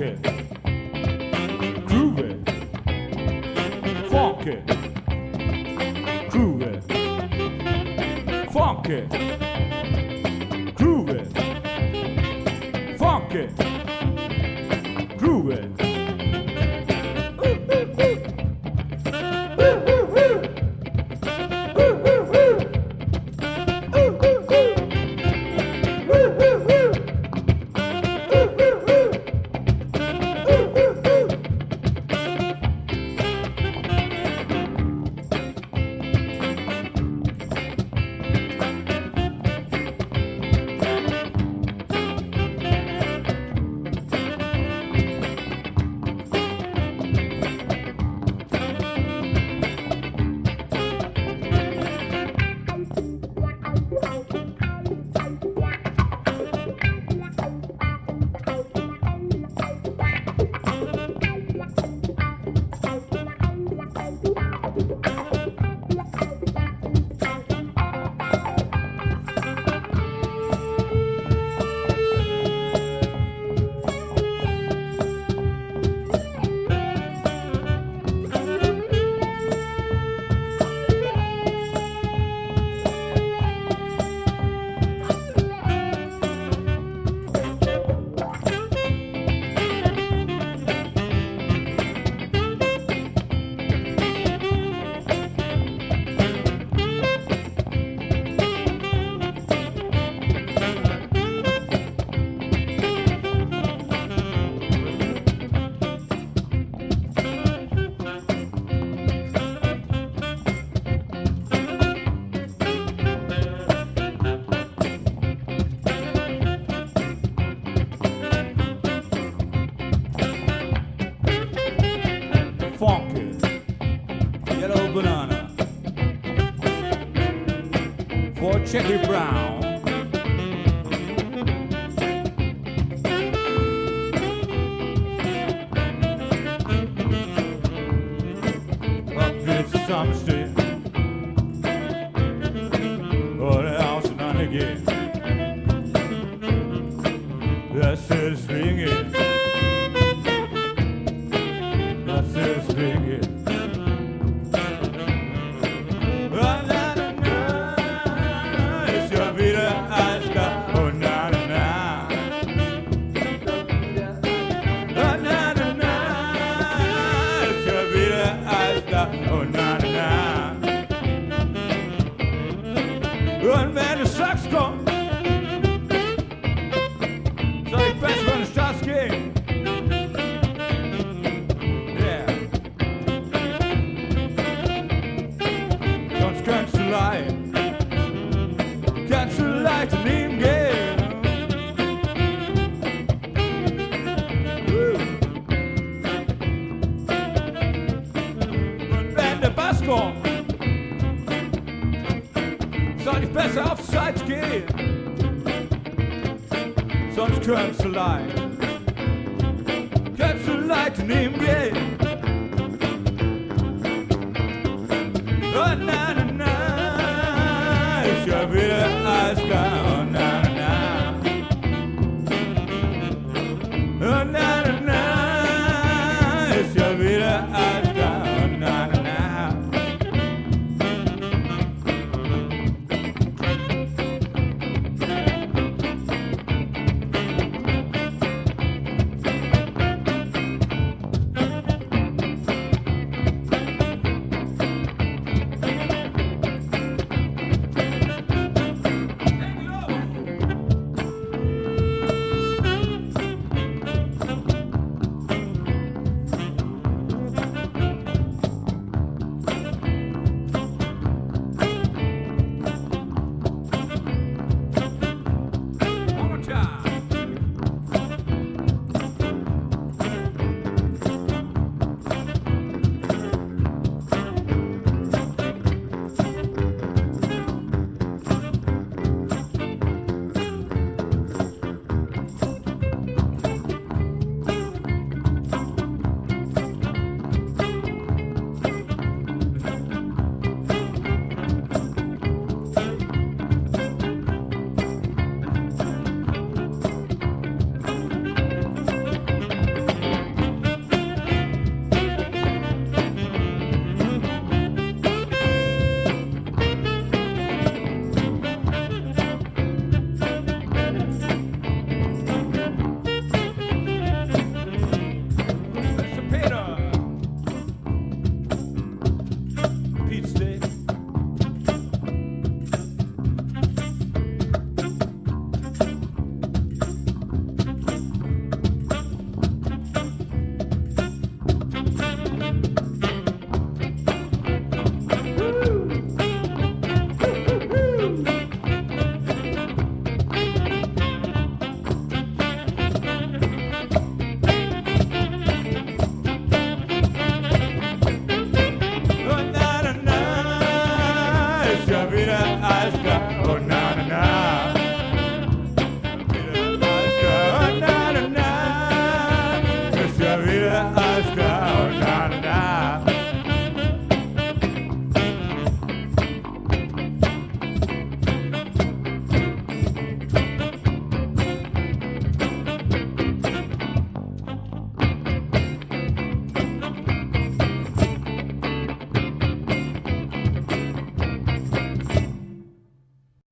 Groovy, it, groove it, funk it, groove funk it, funk it. For Brown. Sagst, soll ich besser? Yeah. Sonst du kannst du leicht gehen. Und wenn der ich besser auf Seite gehen. Sonst könntest du leicht, kannst du leicht daneben gehen. Oh, na, na, na, ist ja wieder alles